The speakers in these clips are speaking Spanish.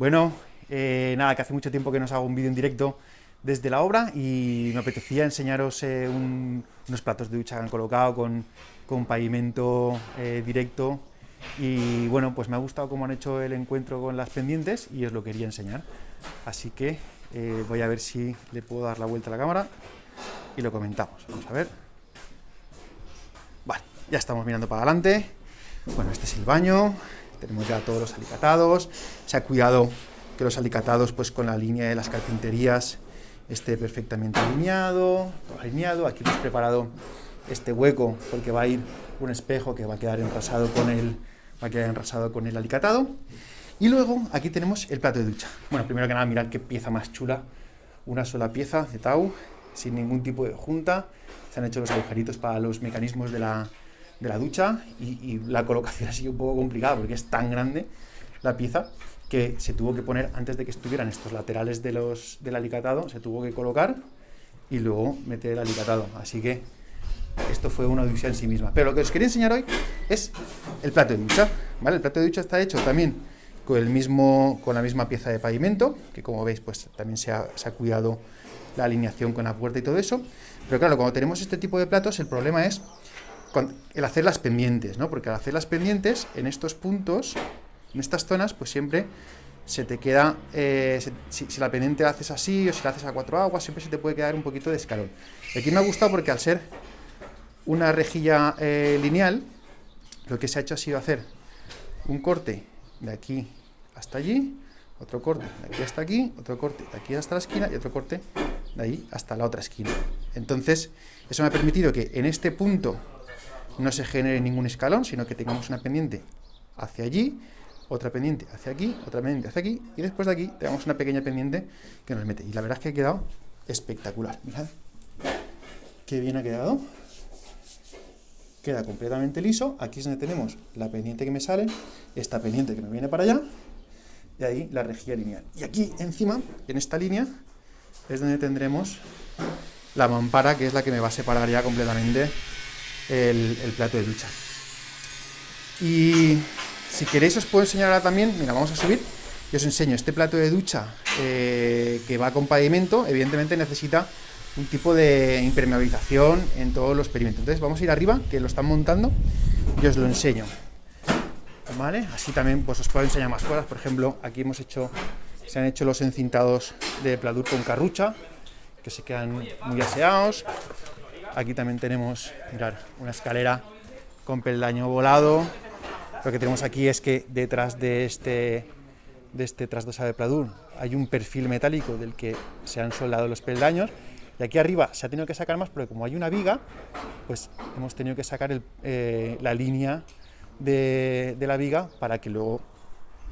Bueno, eh, nada, que hace mucho tiempo que nos hago un vídeo en directo desde la obra y me apetecía enseñaros eh, unos platos de ducha que han colocado con, con pavimento eh, directo y bueno, pues me ha gustado cómo han hecho el encuentro con las pendientes y os lo quería enseñar. Así que voy a ver si le puedo dar la vuelta a la cámara y lo comentamos. Vamos a ver. Vale, ya estamos mirando para adelante. Bueno, este es el baño, tenemos ya todos los alicatados, se ha cuidado que los alicatados pues con la línea de las carpinterías esté perfectamente alineado, alineado, aquí hemos preparado este hueco porque va a ir un espejo que va a quedar enrasado con el, va a quedar enrasado con el alicatado, y luego aquí tenemos el plato de ducha. Bueno, primero que nada mirad qué pieza más chula, una sola pieza de Tau, sin ningún tipo de junta, se han hecho los agujeritos para los mecanismos de la, de la ducha y, la colocación ha sido un poco complicada porque es tan grande la pieza que se tuvo que poner, antes de que estuvieran estos laterales de los, del alicatado, se tuvo que colocar y luego meter el alicatado. Así que esto fue una odisea en sí misma. Pero lo que os quería enseñar hoy es el plato de ducha. ¿vale? El plato de ducha está hecho también con, el mismo, con la misma pieza de pavimento, que como veis pues también se ha, se ha cuidado la alineación con la puerta y todo eso. Pero claro, cuando tenemos este tipo de platos, el problema es el hacer las pendientes, ¿no? Porque al hacer las pendientes, en estos puntos, en estas zonas, pues siempre se te queda, eh, si, la pendiente la haces así o si la haces a cuatro aguas, siempre se te puede quedar un poquito de escalón. aquí me ha gustado porque al ser una rejilla eh, lineal, lo que se ha hecho ha sido hacer un corte de aquí hasta allí, otro corte de aquí hasta aquí, otro corte de aquí hasta la esquina y otro corte de ahí hasta la otra esquina. Entonces, eso me ha permitido que en este punto no se genere ningún escalón, sino que tengamos una pendiente hacia allí, otra pendiente hacia aquí, otra pendiente hacia aquí, y después de aquí tenemos una pequeña pendiente que nos mete. Y la verdad es que ha quedado espectacular. Mirad qué bien ha quedado. Queda completamente liso. Aquí es donde tenemos la pendiente que me sale, esta pendiente que me viene para allá, y ahí la rejilla lineal. Y aquí encima, en esta línea, es donde tendremos la mampara, que es la que me va a separar ya completamente el, plato de ducha. Y si queréis os puedo enseñar ahora también, mira, vamos a subir, y os enseño este plato de ducha eh, que va con pavimento, evidentemente necesita un tipo de impermeabilización en todos los perimetros. Entonces vamos a ir arriba, que lo están montando, y os lo enseño. ¿Vale? Así también pues os puedo enseñar más cosas, por ejemplo, aquí hemos hecho, se han hecho los encintados de pladur con carrucha, que se quedan muy aseados, Aquí también tenemos, mirar, una escalera con peldaño volado. Lo que tenemos aquí es que detrás de este, de este trasdosado de pladur hay un perfil metálico del que se han soldado los peldaños. Y aquí arriba se ha tenido que sacar más porque como hay una viga, pues hemos tenido que sacar eh, la línea de, de la viga para que luego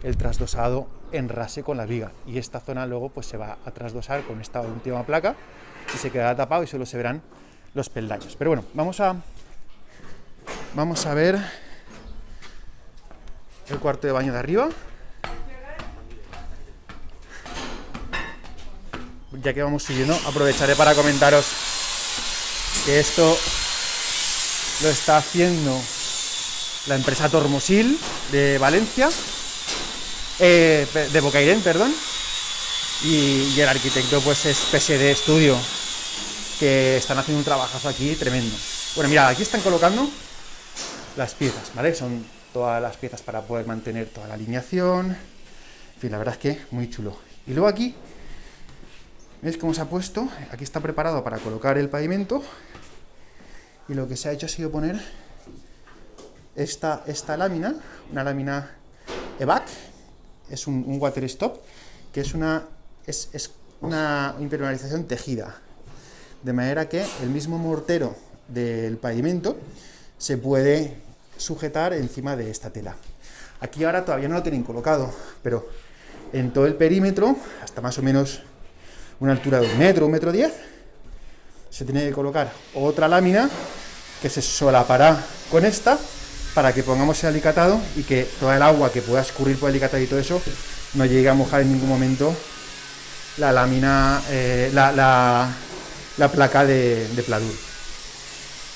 el trasdosado enrase con la viga y esta zona luego pues se va a trasdosar con esta última placa y se quedará tapado y solo se verán los peldaños. Pero bueno, vamos a, vamos a ver el cuarto de baño de arriba. Ya que vamos subiendo, aprovecharé para comentaros que esto lo está haciendo la empresa Tormosil de Valencia, eh, de Bocairén, perdón, y, el arquitecto pues es PSD Studio, que están haciendo un trabajazo aquí tremendo. Bueno, mira, aquí están colocando las piezas, ¿vale? Son todas las piezas para poder mantener toda la alineación. En fin, la verdad es que muy chulo. Y luego aquí, ¿veis cómo se ha puesto? Aquí está preparado para colocar el pavimento. Y lo que se ha hecho ha sido poner esta, esta lámina, una lámina EVAC, es un, water stop, que es una, es, es una impermeabilización tejida, de manera que el mismo mortero del pavimento se puede sujetar encima de esta tela. Aquí ahora todavía no lo tienen colocado, pero en todo el perímetro, hasta más o menos una altura de un metro, un metro diez, se tiene que colocar otra lámina que se solapará con esta para que pongamos el alicatado y que toda el agua que pueda escurrir por el alicatado y todo eso no llegue a mojar en ningún momento la lámina, eh, la, la placa de, pladur.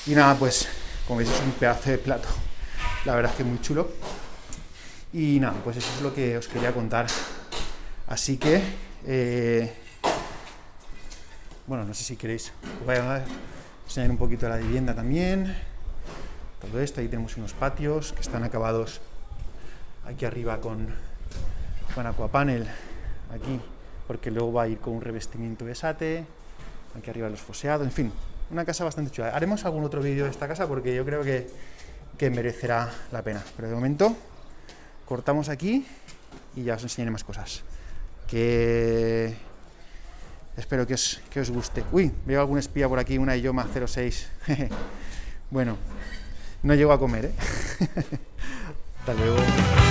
Y nada, pues, como veis es un pedazo de plato. La verdad es que muy chulo. Y nada, pues eso es lo que os quería contar Así que, eh, bueno, no sé si queréis, voy a enseñar un poquito la vivienda también. Todo esto, ahí tenemos unos patios que están acabados aquí arriba con, con aquapanel, aquí, porque luego va a ir con un revestimiento de sate, aquí arriba los foseados, en fin, una casa bastante chula. Haremos algún otro vídeo de esta casa porque yo creo que, que merecerá la pena, pero de momento cortamos aquí y ya os enseñaré más cosas. Que espero que os, que os guste. Uy, veo algún espía por aquí, una Ioma 06. bueno, no llego a comer, ¿eh? Hasta luego.